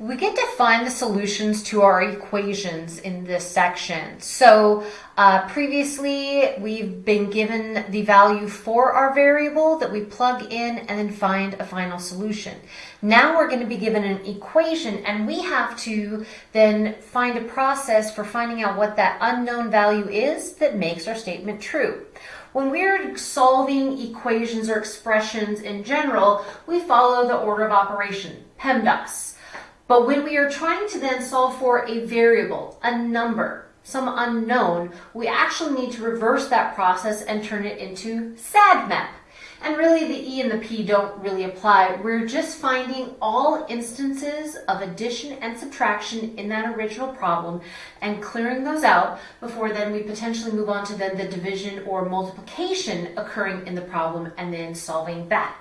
we get to find the solutions to our equations in this section. So uh, previously we've been given the value for our variable that we plug in and then find a final solution. Now we're going to be given an equation and we have to then find a process for finding out what that unknown value is that makes our statement true. When we're solving equations or expressions in general, we follow the order of operation, PEMDAS. But when we are trying to then solve for a variable, a number, some unknown, we actually need to reverse that process and turn it into SADMAP. And really the E and the P don't really apply. We're just finding all instances of addition and subtraction in that original problem and clearing those out before then we potentially move on to then the division or multiplication occurring in the problem and then solving that.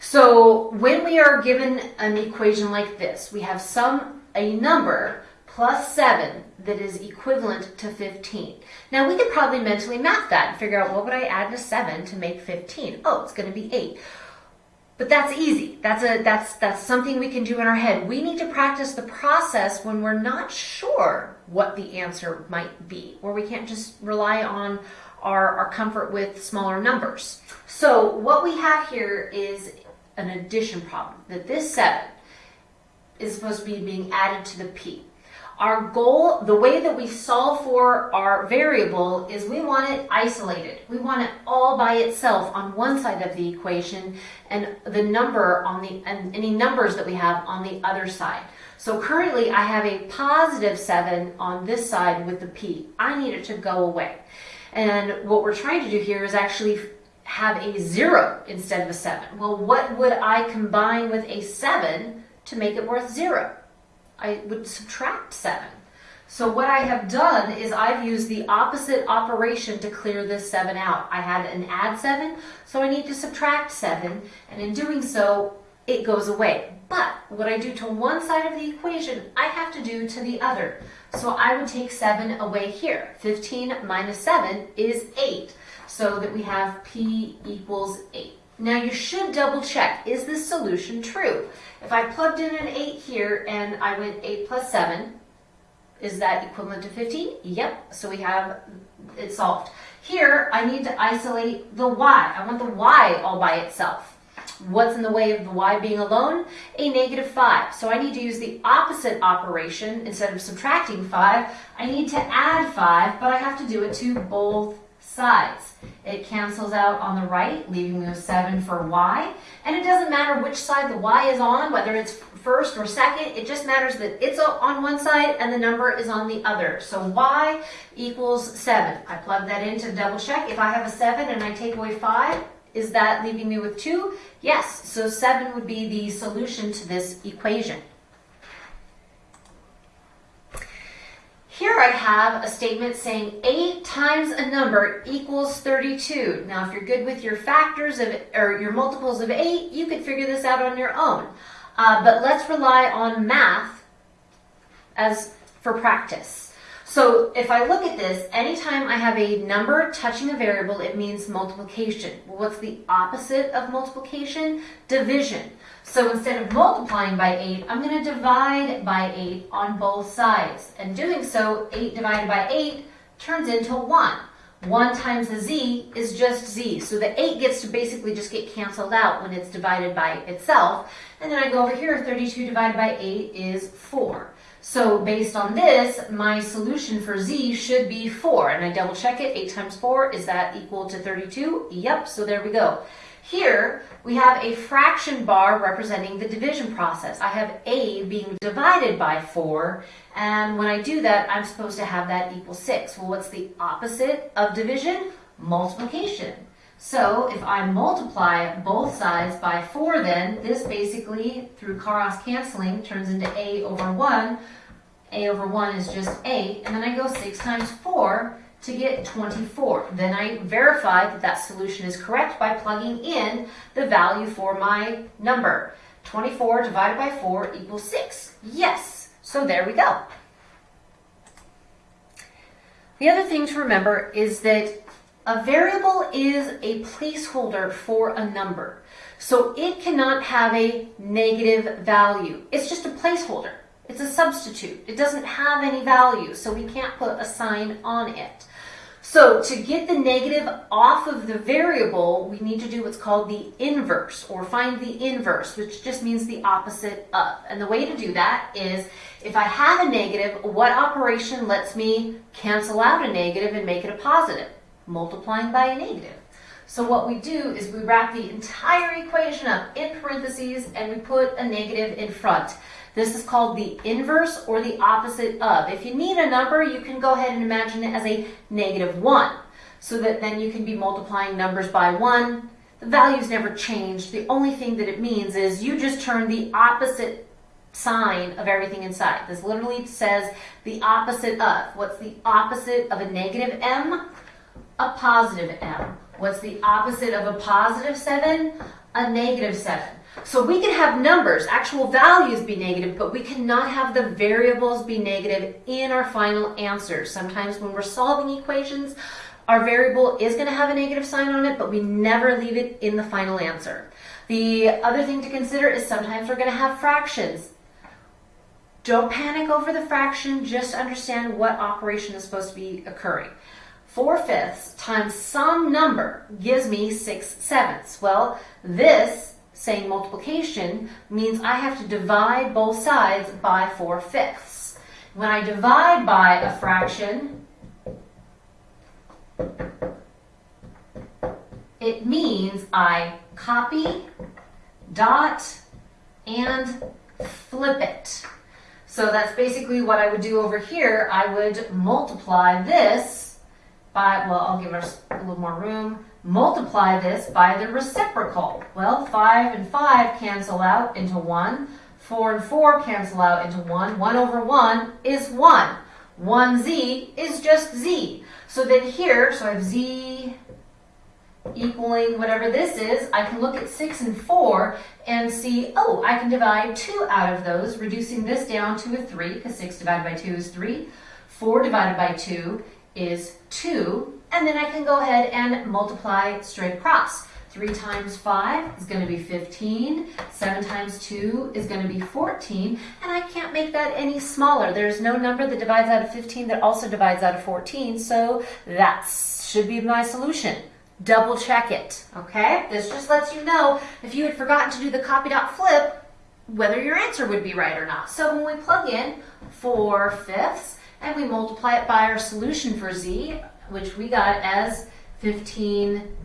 So when we are given an equation like this, we have some, a number plus 7 that is equivalent to 15. Now we could probably mentally map that and figure out what would I add to 7 to make 15? Oh, it's going to be 8. But that's easy. That's a that's that's something we can do in our head. We need to practice the process when we're not sure what the answer might be, or we can't just rely on our, our comfort with smaller numbers. So what we have here is an addition problem, that this 7 is supposed to be being added to the p. Our goal, the way that we solve for our variable is we want it isolated. We want it all by itself on one side of the equation and the number on the, and any numbers that we have on the other side. So currently I have a positive 7 on this side with the p. I need it to go away. And what we're trying to do here is actually have a zero instead of a seven. Well, what would I combine with a seven to make it worth zero? I would subtract seven. So what I have done is I've used the opposite operation to clear this 7 out. I had an add 7, so I need to subtract 7, and in doing so, it goes away. But what I do to one side of the equation, I have to do to the other. So I would take 7 away here. 15 minus 7 is 8 so that we have P equals 8. Now you should double check, is this solution true? If I plugged in an 8 here and I went 8 plus 7, is that equivalent to 15? Yep, so we have it solved. Here, I need to isolate the y. I want the y all by itself. What's in the way of the y being alone? A negative 5. So I need to use the opposite operation. Instead of subtracting 5, I need to add 5, but I have to do it to both sides. It cancels out on the right, leaving me with 7 for y. And it doesn't matter which side the y is on, whether it's first or second. It just matters that it's on one side and the number is on the other. So y equals 7. I plug that in to double check. If I have a 7 and I take away 5, is that leaving me with 2? Yes. So 7 would be the solution to this equation. Here I have a statement saying 8 times a number equals 32. Now if you're good with your factors of, or your multiples of 8, you could figure this out on your own. Uh, but let's rely on math as for practice. So if I look at this, anytime I have a number touching a variable, it means multiplication. Well, what's the opposite of multiplication? Division. So instead of multiplying by 8, I'm going to divide by 8 on both sides. And doing so, 8 divided by 8 turns into 1. 1 times the z is just z. So the 8 gets to basically just get canceled out when it's divided by itself. And then I go over here, 32 divided by 8 is 4. So based on this, my solution for z should be 4. And I double check it. 8 times 4, is that equal to 32? Yep, so there we go. Here, we have a fraction bar representing the division process. I have a being divided by 4, and when I do that, I'm supposed to have that equal 6. Well, what's the opposite of division? Multiplication. So if I multiply both sides by 4 then, this basically, through cross canceling, turns into a over 1. a over 1 is just a, and then I go 6 times 4 to get 24. Then I verify that that solution is correct by plugging in the value for my number. 24 divided by 4 equals 6. Yes, so there we go. The other thing to remember is that a variable is a placeholder for a number. So it cannot have a negative value. It's just a placeholder. It's a substitute. It doesn't have any value, so we can't put a sign on it. So to get the negative off of the variable, we need to do what's called the inverse or find the inverse, which just means the opposite of. And the way to do that is if I have a negative, what operation lets me cancel out a negative and make it a positive? Multiplying by a negative. So what we do is we wrap the entire equation up in parentheses and we put a negative in front. This is called the inverse or the opposite of. If you need a number, you can go ahead and imagine it as a negative 1. So that then you can be multiplying numbers by 1. The values never change. The only thing that it means is you just turn the opposite sign of everything inside. This literally says the opposite of. What's the opposite of a negative m? A positive m. What's the opposite of a positive 7? A negative 7. So we can have numbers, actual values be negative, but we cannot have the variables be negative in our final answer. Sometimes when we're solving equations, our variable is going to have a negative sign on it, but we never leave it in the final answer. The other thing to consider is sometimes we're going to have fractions. Don't panic over the fraction, just understand what operation is supposed to be occurring. 4 fifths times some number gives me 6 sevenths. Well, this saying multiplication means I have to divide both sides by 4 fifths. When I divide by a fraction, it means I copy, dot, and flip it. So that's basically what I would do over here. I would multiply this by, well, I'll give us a little more room, multiply this by the reciprocal. Well, 5 and 5 cancel out into 1. 4 and 4 cancel out into 1. 1 over 1 is 1. 1z is just z. So then here, so I have z equaling whatever this is, I can look at 6 and 4 and see, oh, I can divide 2 out of those, reducing this down to a 3, because 6 divided by 2 is 3. 4 divided by 2 is 2. And then I can go ahead and multiply straight across. 3 times 5 is going to be 15. 7 times 2 is going to be 14. And I can't make that any smaller. There's no number that divides out of 15 that also divides out of 14. So that should be my solution double check it, okay? This just lets you know if you had forgotten to do the copy dot flip, whether your answer would be right or not. So when we plug in 4 fifths and we multiply it by our solution for z, which we got as 15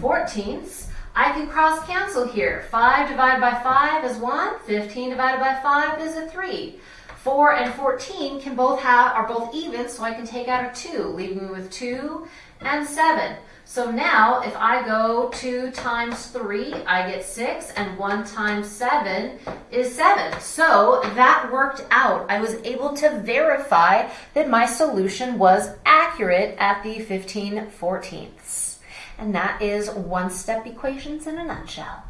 fourteenths, I can cross cancel here. 5 divided by 5 is 1, 15 divided by 5 is a 3. 4 and 14 can both have are both even, so I can take out a 2, leaving me with 2 and 7. So now if I go 2 times 3, I get 6, and 1 times 7 is 7. So that worked out. I was able to verify that my solution was accurate at the 15 fourteenths. And that is one-step equations in a nutshell.